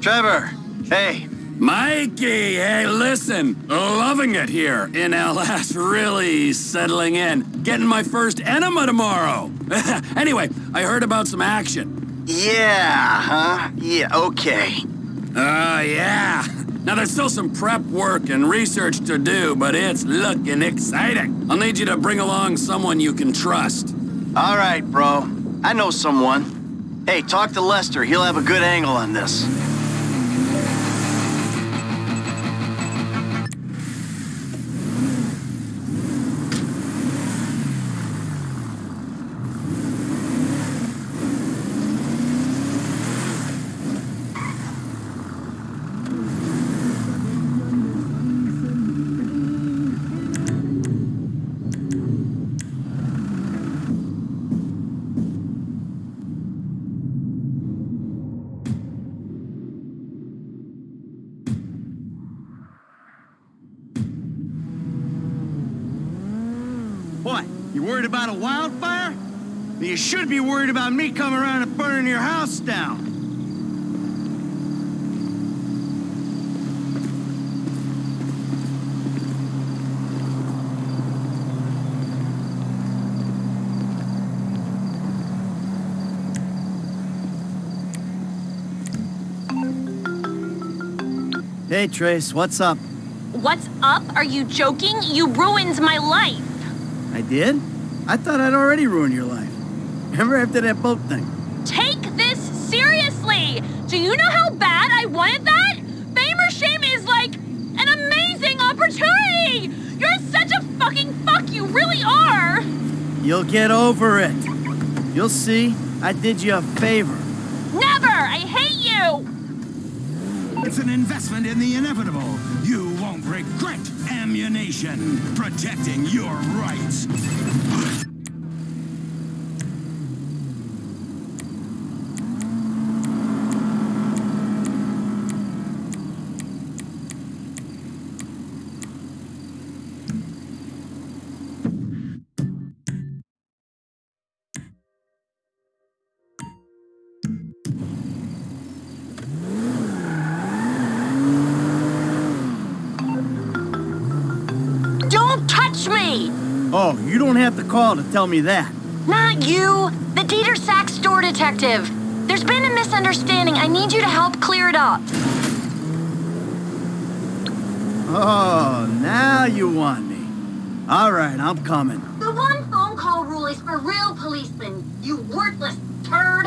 Trevor. Hey. Mikey, hey, listen. Loving it here in LS. Really settling in. Getting my first enema tomorrow. anyway, I heard about some action. Yeah, huh? Yeah, okay. Uh, yeah. Now, there's still some prep work and research to do, but it's looking exciting. I'll need you to bring along someone you can trust. All right, bro. I know someone. Hey, talk to Lester. He'll have a good angle on this. Should be worried about me coming around and burning your house down. Hey, Trace, what's up? What's up? Are you joking? You ruined my life. I did? I thought I'd already ruined your life. Remember after that boat thing? Take this seriously. Do you know how bad I wanted that? Fame or shame is like an amazing opportunity. You're such a fucking fuck. You really are. You'll get over it. You'll see. I did you a favor. Never. I hate you. It's an investment in the inevitable. You won't regret ammunition, protecting your rights. Have to call to tell me that. Not you. The Didier Sachs store detective. There's been a misunderstanding. I need you to help clear it up. Oh, now you want me. All right, I'm coming. The one phone call rule is for real policemen. You worthless turd.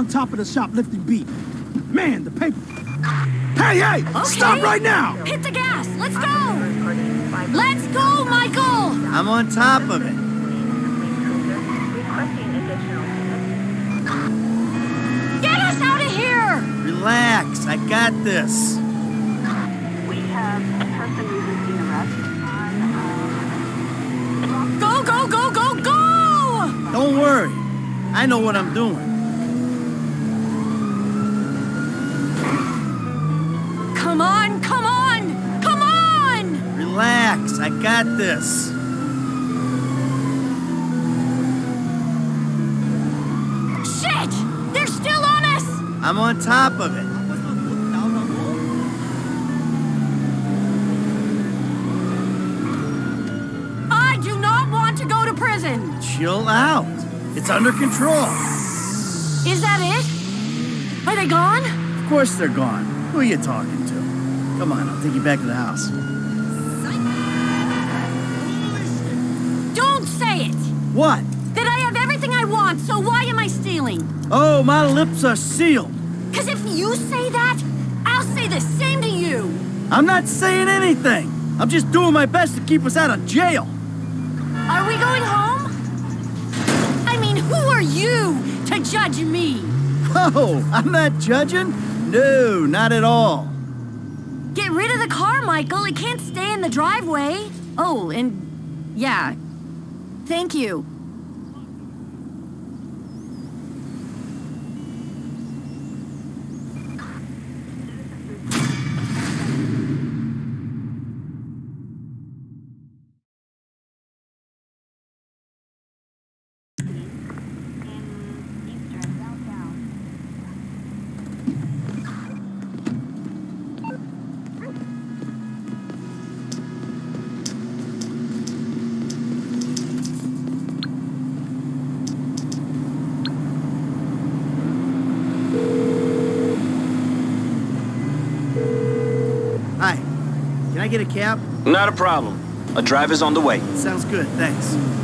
On top of the shoplifting beat. Man, the paper. Hey, hey! Stop right now! Hit the gas! Let's go! Let's go, Michael! I'm on top of it. Get us out of here! Relax, I got this. We have a person resisting arrest uh, Go, go, go, go, go! Don't worry. I know what I'm doing. I got this. Shit! They're still on us! I'm on top of it. I do not want to go to prison! Chill out. It's under control. Is that it? Are they gone? Of course they're gone. Who are you talking to? Come on, I'll take you back to the house. What? That I have everything I want, so why am I stealing? Oh, my lips are sealed. Because if you say that, I'll say the same to you! I'm not saying anything. I'm just doing my best to keep us out of jail. Are we going home? I mean, who are you to judge me? Oh, I'm not judging. No, not at all. Get rid of the car, Michael. It can't stay in the driveway. Oh, and yeah. Thank you. in eastern downtown. Hi. Can I get a cab? Not a problem. A driver's on the way. Sounds good, thanks.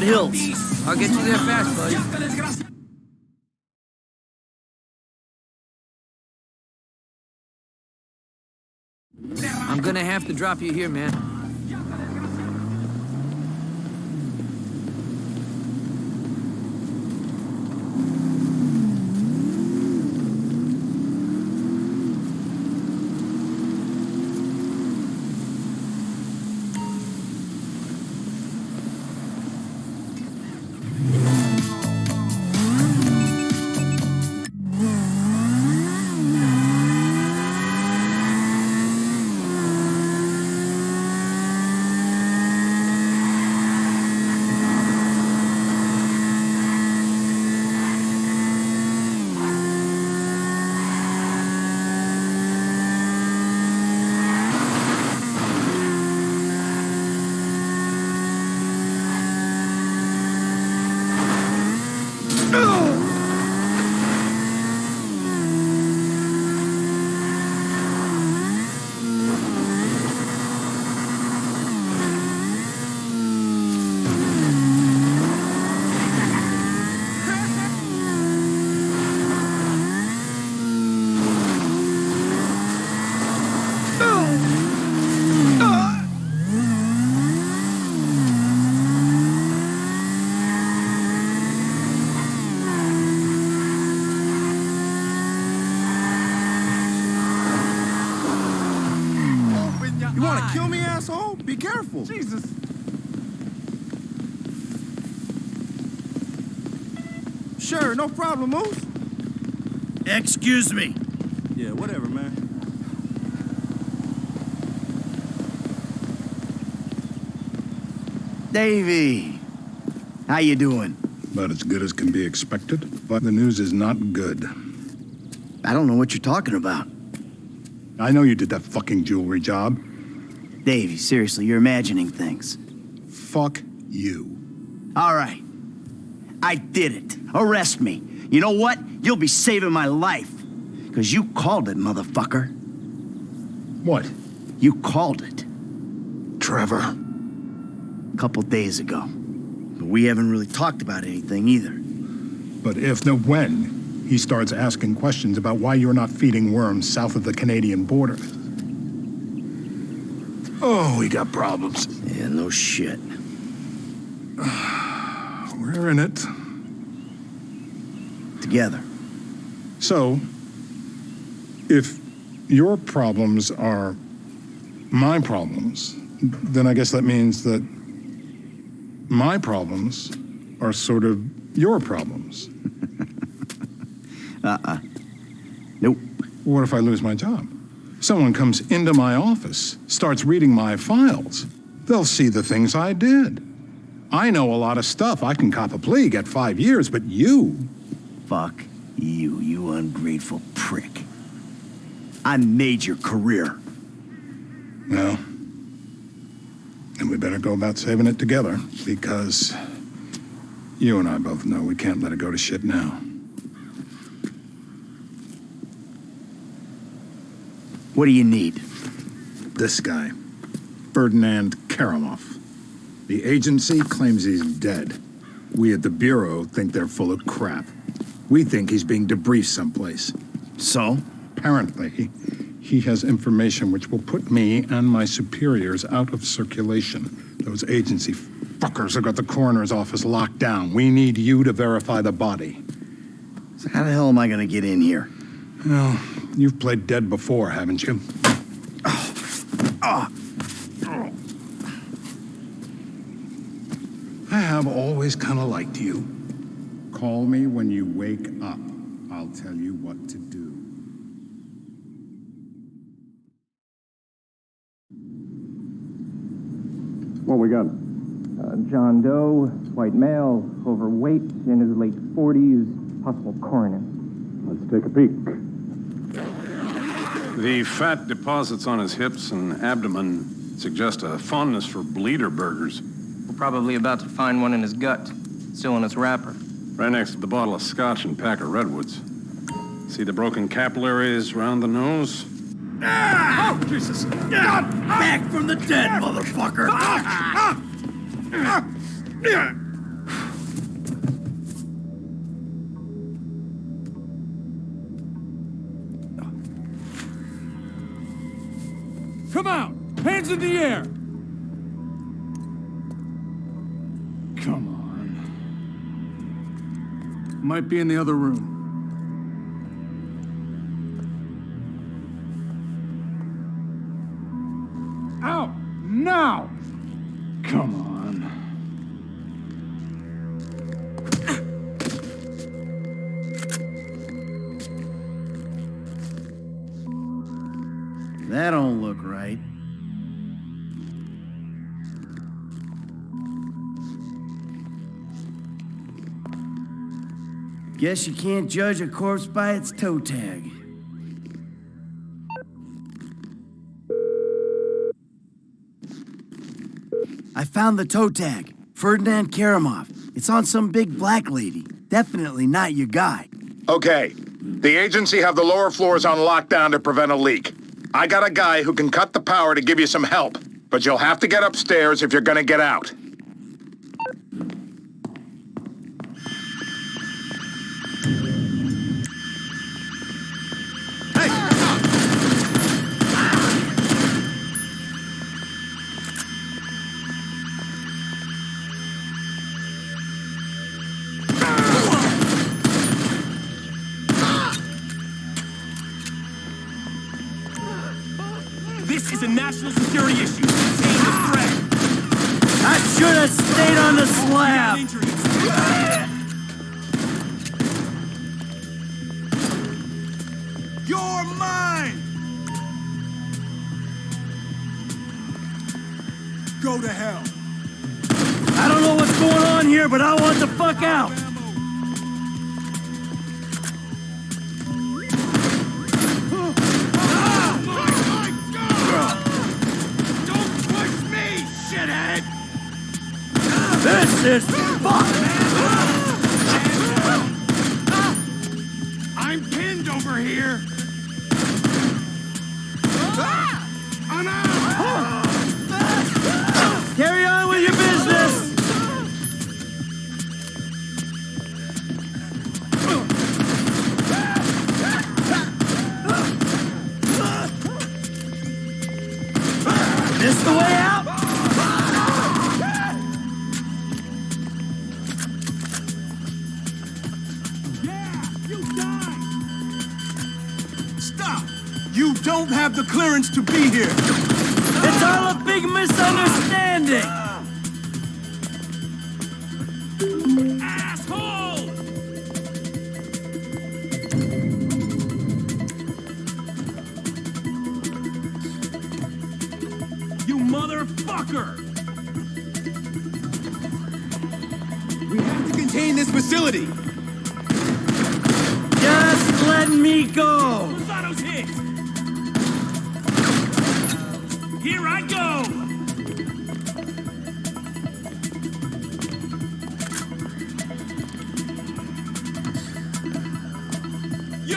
Vinewood Hills. I'll get you there fast, buddy. I'm gonna have to drop you here, man. Jesus. Sure, no problem, Moose. Excuse me. Yeah, whatever, man. Davy, how you doing? About as good as can be expected, but the news is not good. I don't know what you're talking about. I know you did that fucking jewelry job. Davey, seriously, you're imagining things. Fuck you. All right. I did it. Arrest me. You know what? You'll be saving my life. Because you called it, motherfucker. What? You called it. Trevor. A couple days ago. But we haven't really talked about anything either. But if, no when, he starts asking questions about why you're not feeding worms south of the Canadian border. Oh, we got problems. Yeah, no shit. We're in it. Together. So, if your problems are my problems, then I guess that means that my problems are sort of your problems. Uh-uh. Nope. What if I lose my job? Someone comes into my office, starts reading my files. They'll see the things I did. I know a lot of stuff. I can cop a plea, get five years, but you, Fuck you, you ungrateful prick. I made your career. well, then we better go about saving it together, because you and I both know we can't let it go to shit now. What do you need? This guy, Ferdinand Kerimov. The agency claims he's dead. We at the Bureau think they're full of crap. We think he's being debriefed someplace. So? Apparently, he has information which will put me and my superiors out of circulation. Those agency fuckers have got the coroner's office locked down. We need you to verify the body. So how the hell am I gonna get in here? Well, you've played dead before, haven't you? oh I have always kind of liked you. Call me when you wake up. I'll tell you what to do. What we got? Uh, John Doe, white male, overweight, in his late 40s, possible coroner. Let's take a peek. The fat deposits on his hips and abdomen suggest a fondness for bleeder burgers. We're probably about to find one in his gut, still in its wrapper. Right next to the bottle of scotch and pack of redwoods. See the broken capillaries around the nose? Ah! Oh, Jesus! Got Back from the dead, ah! motherfucker! Come In the air! Come on. Might be in the other room. Out! Now! Come on. Guess you can't judge a corpse by its toe tag. I found the toe tag. Ferdinand Kerimov. It's on some big black lady. Definitely not your guy. Okay. The agency have the lower floors on lockdown to prevent a leak. I got a guy who can cut the power to give you some help, but you'll have to get upstairs if you're gonna get out.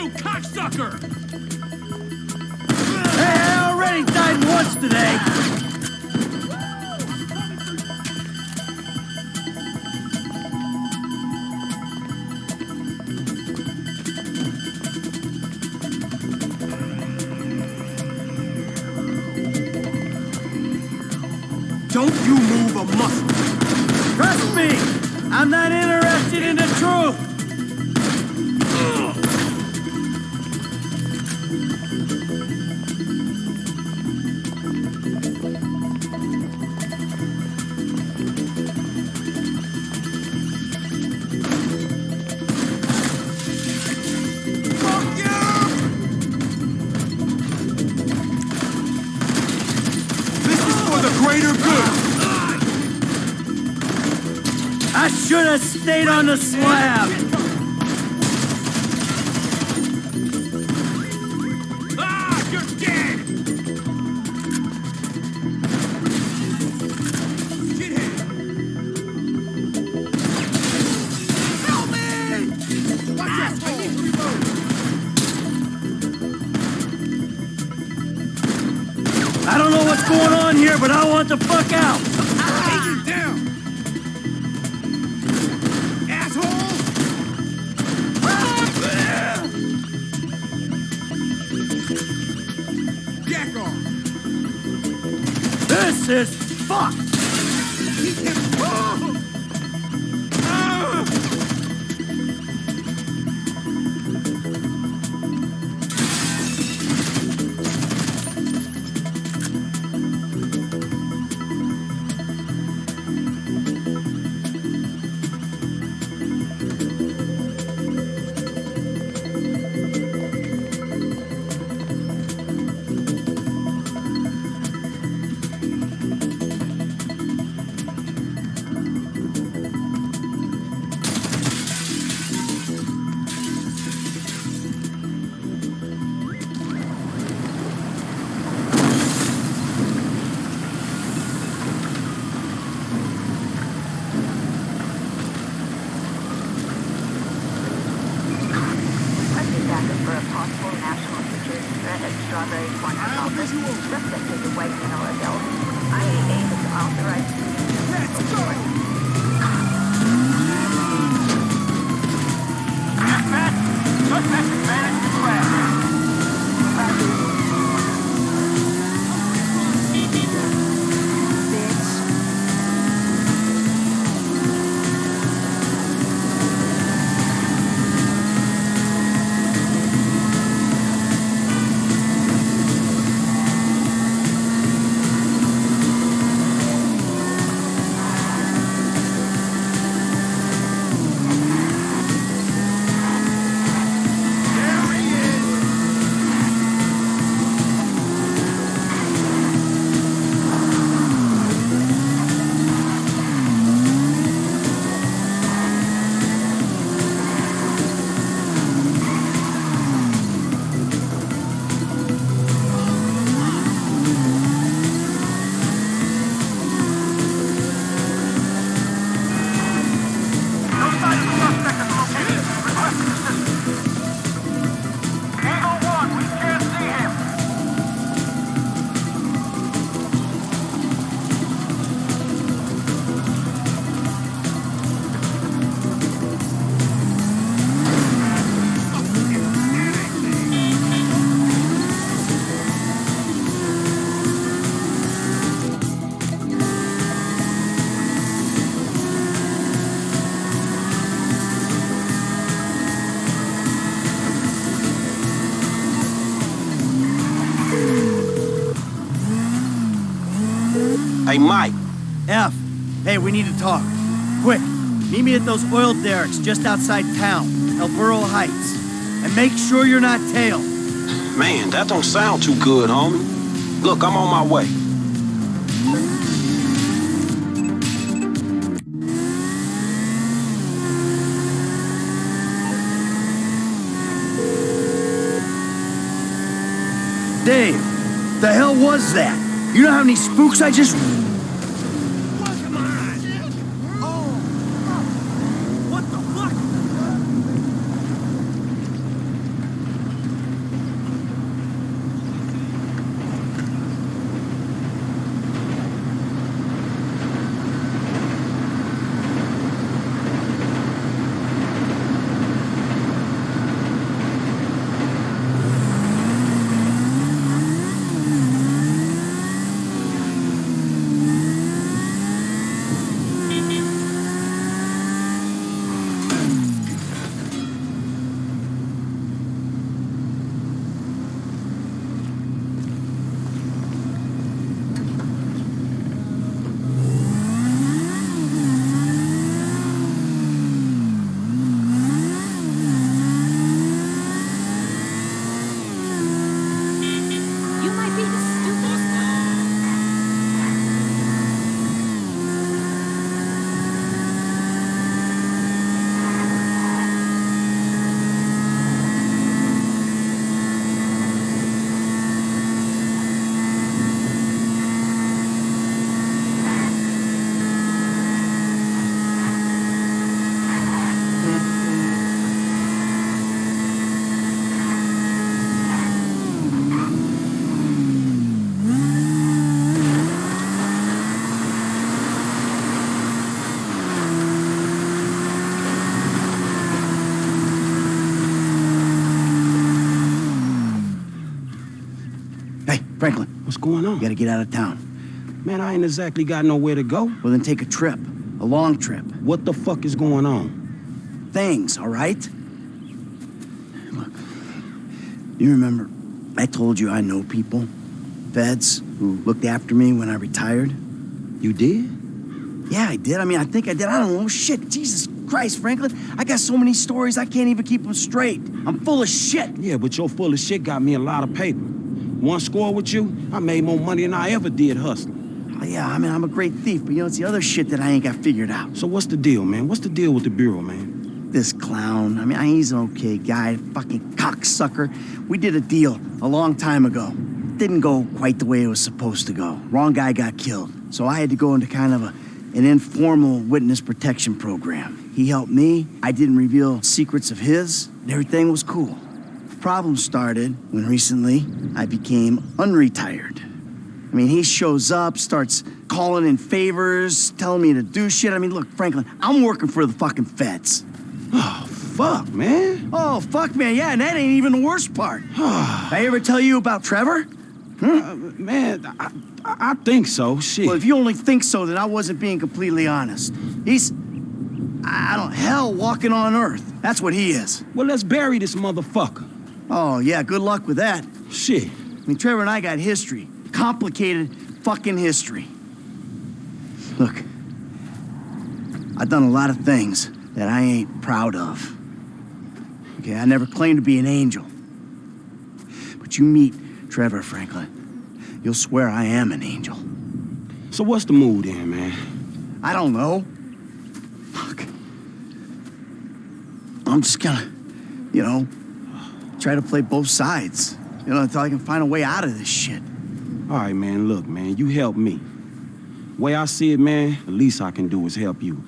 you cocksucker! Hey, I already died once today! the slab. Ah, you're dead. Get. Help me! Watch! I. I don't know what's going on here, but I want the fuck out! says, fuck! possible national security threat at Strawberry Corner Complex, respectively White vanilla Oradell. IAA has authorized... Hey, Mike. F. Hey, we need to talk. Quick. Meet me at those oil derricks just outside town, El Burro Heights. And make sure you're not tailed. Man, that don't sound too good, homie. Look, I'm on my way. Dave, the hell was that? You know how many spooks I just... going on? You gotta get out of town. Man, I ain't exactly got nowhere to go. Well, then take a trip. A long trip. What the fuck is going on? Things, all right? Look, you remember I told you I know people? Feds who looked after me when I retired? You did? Yeah, I did. I mean, I think I did. I don't know. Shit, Jesus Christ, Franklin. I got so many stories, I can't even keep them straight. I'm full of shit. Yeah, but your full of shit got me a lot of paper. One score with you, I made more money than I ever did hustling. Oh, yeah, I mean, I'm a great thief, but you know, it's the other shit that I ain't got figured out. So what's the deal, man? What's the deal with the Bureau, man? This clown, I mean, he's an okay guy, fucking cocksucker. We did a deal a long time ago. Didn't go quite the way it was supposed to go. Wrong guy got killed. So I had to go into kind of a, an informal witness protection program. He helped me. I didn't reveal secrets of his, and everything was cool. Problem started when recently I became unretired. I mean, he shows up, starts calling in favors, telling me to do shit. I mean, look, Franklin, I'm working for the fucking feds. Oh, fuck, man. Oh, fuck, man, yeah, and that ain't even the worst part. Did I ever tell you about Trevor? Uh, man, I, I, I think so. Shit. Well, if you only think so, then I wasn't being completely honest. He's, I don't, hell walking on earth. That's what he is. well, let's bury this motherfucker. Oh, yeah, good luck with that. Shit. I mean, Trevor and I got history. Complicated fucking history. Look, I've done a lot of things that I ain't proud of. Okay, I never claimed to be an angel. But you meet Trevor Franklin, you'll swear I am an angel. So what's the mood then, man? I don't know. Fuck. I'm just gonna, you know, try to play both sides. You know, until I can find a way out of this shit. All right, man, look, man, you help me. Way I see it, man, the least I can do is help you.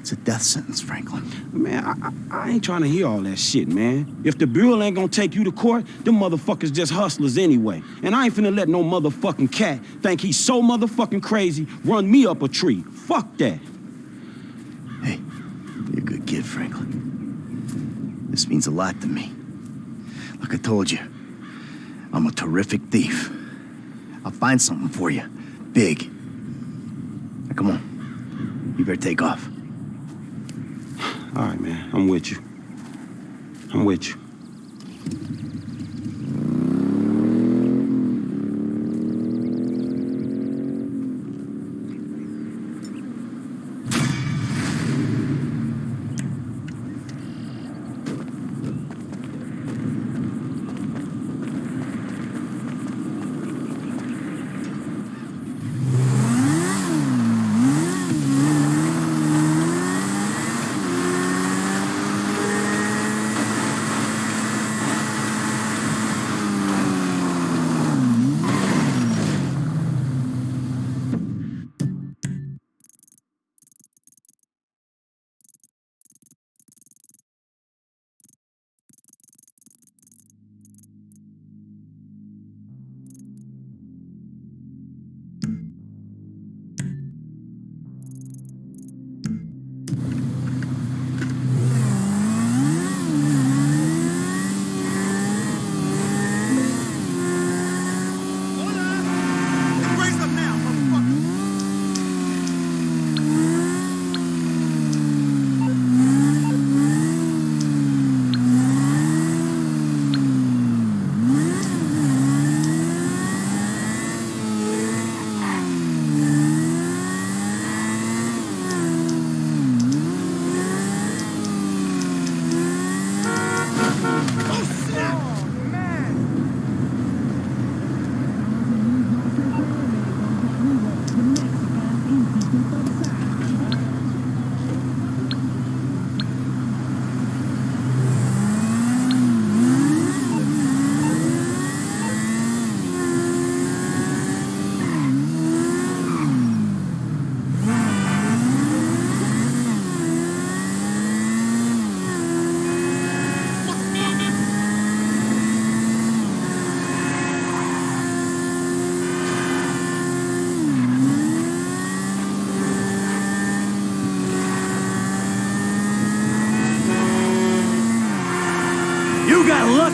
It's a death sentence, Franklin. Man, I, I, I ain't trying to hear all that shit, man. If the Bureau ain't gonna take you to court, them motherfuckers just hustlers anyway. And I ain't finna let no motherfucking cat think he's so motherfucking crazy run me up a tree. Fuck that. Hey, you're a good kid, Franklin. This means a lot to me. Like I told you, I'm a terrific thief. I'll find something for you. Big. Now, come on. You better take off. All right, man, I'm with you. I'm with you.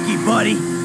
Frankie, buddy.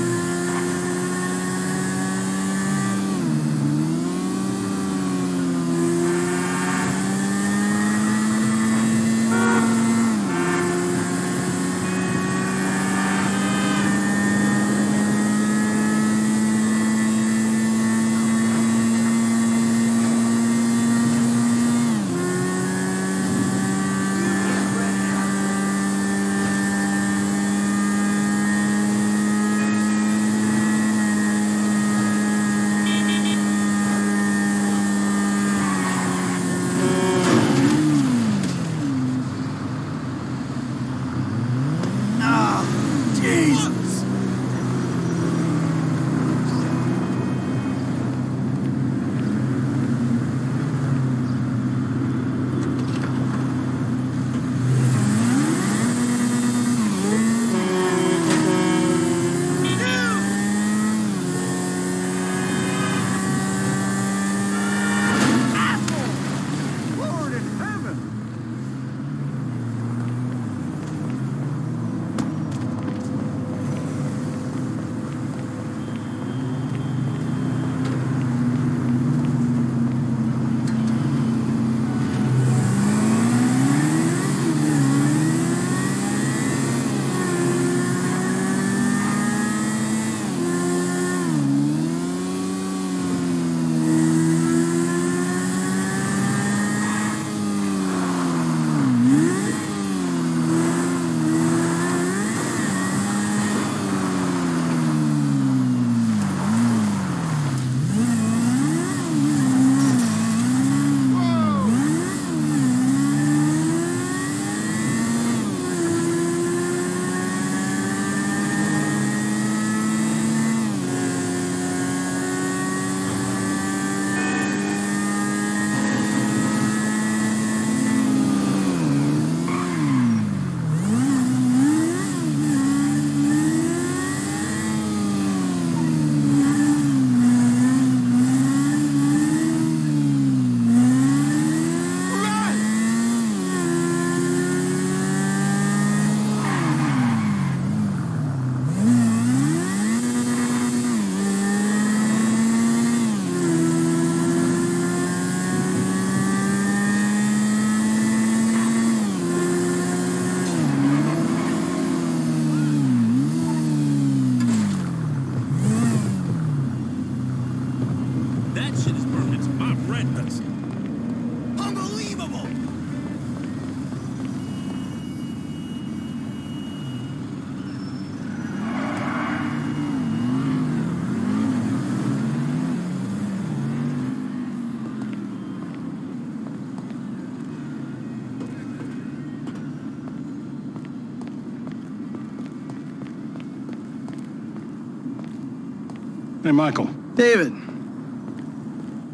Hey, Michael. David.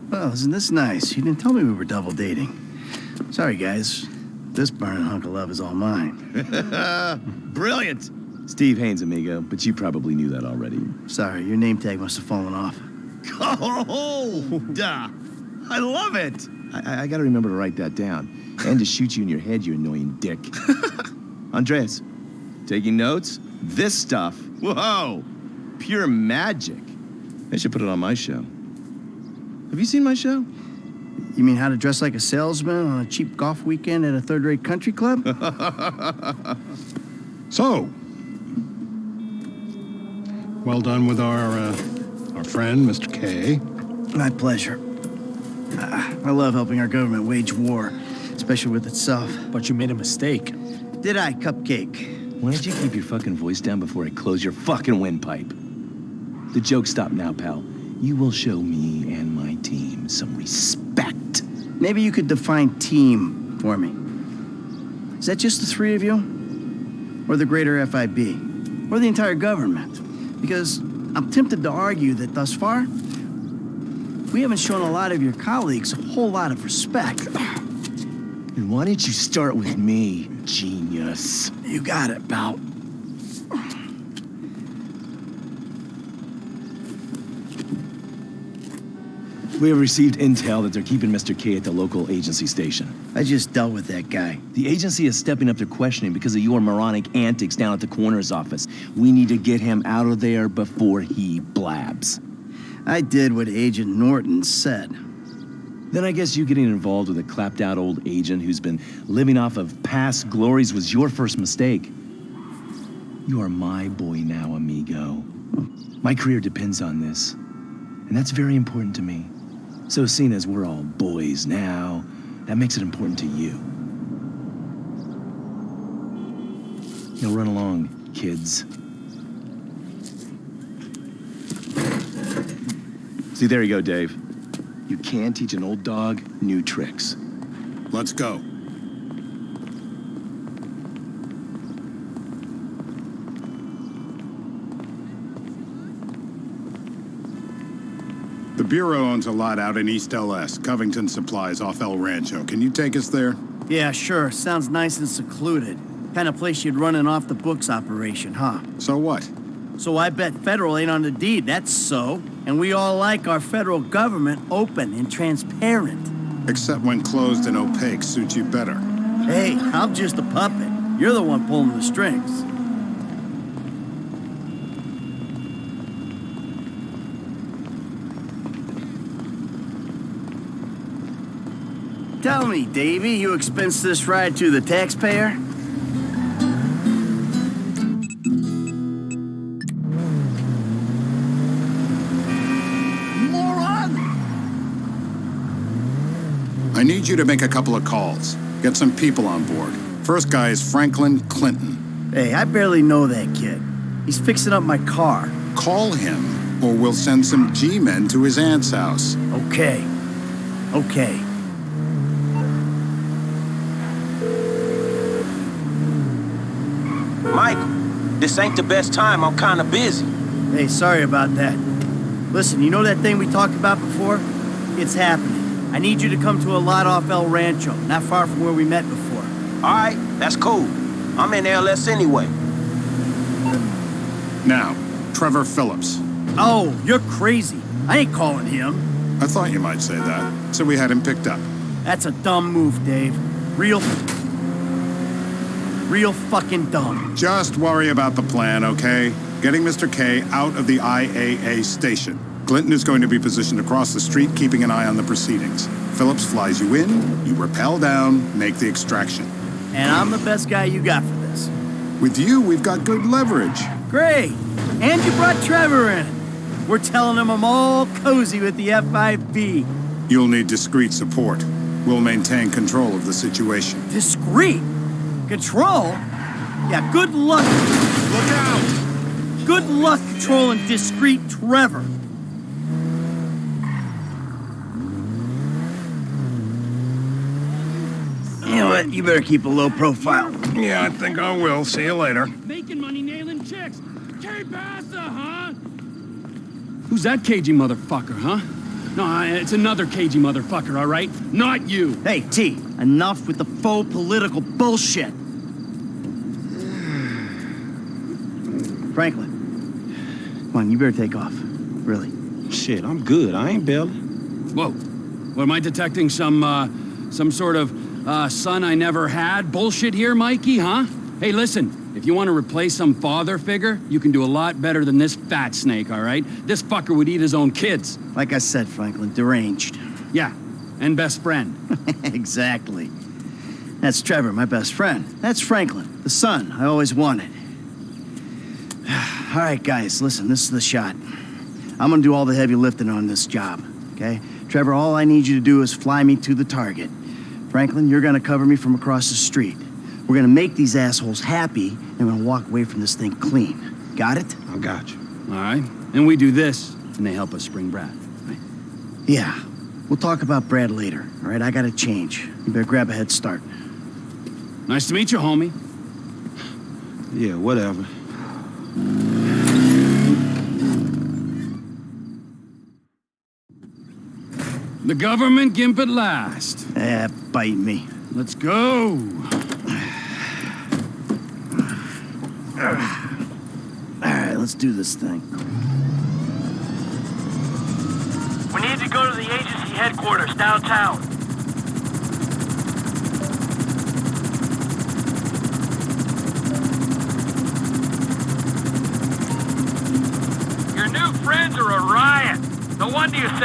Well, isn't this nice? You didn't tell me we were double dating. Sorry, guys. This burning hunk of love is all mine. Brilliant! Steve Haines, amigo, but you probably knew that already. Sorry, your name tag must have fallen off. Oh, duh. I love it! I, I, I gotta remember to write that down. And to shoot you in your head, you annoying dick. Andreas, taking notes? This stuff, whoa, pure magic. I should put it on my show. Have you seen my show? You mean how to dress like a salesman on a cheap golf weekend at a third-rate country club? So, well done with our uh, our friend, Mr. K. My pleasure. I love helping our government wage war, especially with itself. But you made a mistake. Did I, Cupcake? Why don't you keep your fucking voice down before I close your fucking windpipe? The joke stop now, pal. You will show me and my team some respect. Maybe you could define team for me. Is that just the three of you? Or the greater FIB? Or the entire government? Because I'm tempted to argue that thus far, we haven't shown a lot of your colleagues a whole lot of respect. And why didn't you start with me, genius? You got it, pal. We have received intel that they're keeping Mr. K at the local agency station. I just dealt with that guy. The agency is stepping up their questioning because of your moronic antics down at the coroner's office. We need to get him out of there before he blabs. I did what Agent Norton said. Then I guess you getting involved with a clapped out old agent who's been living off of past glories was your first mistake. You are my boy now, amigo. My career depends on this, and that's very important to me. So seeing as we're all boys now, that makes it important to you. Now run along, kids. See, there you go, Dave. You can teach an old dog new tricks. Let's go. The Bureau owns a lot out in East LS, Covington Supplies off El Rancho. Can you take us there? Yeah, sure. Sounds nice and secluded. Kind of place you'd run an off-the-books operation, huh? So what? So I bet federal ain't on the deed, that's so. And we all like our federal government open and transparent. Except when closed and opaque suits you better. Hey, I'm just a puppet. You're the one pulling the strings. Tell me, Davy, you expense this ride to the taxpayer? Moron! I need you to make a couple of calls. Get some people on board. First guy is Franklin Clinton. Hey, I barely know that kid. He's fixing up my car. Call him, or we'll send some G-men to his aunt's house. Okay. Okay. Michael, this ain't the best time. I'm kinda busy. Hey, sorry about that. Listen, you know that thing we talked about before? It's happening. I need you to come to a lot off El Rancho, not far from where we met before. All right, that's cool. I'm in LS anyway. Now, Trevor Phillips. Oh, you're crazy. I ain't calling him. I thought you might say that, so we had him picked up. That's a dumb move, Dave. Real... Real fucking dumb. Just worry about the plan, okay? Getting Mr. K out of the IAA station. Clinton is going to be positioned across the street, keeping an eye on the proceedings. Phillips flies you in, you rappel down, make the extraction. And I'm the best guy you got for this. With you, we've got good leverage. Great. And you brought Trevor in. We're telling him I'm all cozy with the FIB. You'll need discreet support. We'll maintain control of the situation. Discreet? Control? Yeah, good luck. Look out! Good luck controlling discreet Trevor. You know what? You better keep a low profile. Yeah, I think I will. See you later. Making money nailing chicks. K Passa, huh? Who's that cagey motherfucker, huh? No, it's another cagey motherfucker, all right? Not you. Hey, T, enough with the faux political bullshit. Franklin, come on, you better take off. Really. Shit, I'm good. I ain't bailing. Whoa. What, am I detecting some, uh, some sort of, uh, son I never had bullshit here, Mikey, huh? Hey, listen, if you want to replace some father figure, you can do a lot better than this fat snake, all right? This fucker would eat his own kids. Like I said, Franklin, deranged. Yeah, and best friend. exactly. That's Trevor, my best friend. That's Franklin, the son I always wanted. all right, guys, listen, this is the shot. I'm gonna do all the heavy lifting on this job, okay? Trevor, all I need you to do is fly me to the target. Franklin, you're gonna cover me from across the street. We're gonna make these assholes happy, and we're gonna walk away from this thing clean. Got it? I got you. All right? And we do this, and they help us spring Brad. Right? Yeah. We'll talk about Brad later, all right? I gotta change. You better grab a head start. Nice to meet you, homie. Yeah, whatever. The government gimp at last. Eh, bite me. Let's go. All right, let's do this thing. We need to go to the agency headquarters downtown. Your new friends are a riot. No wonder you said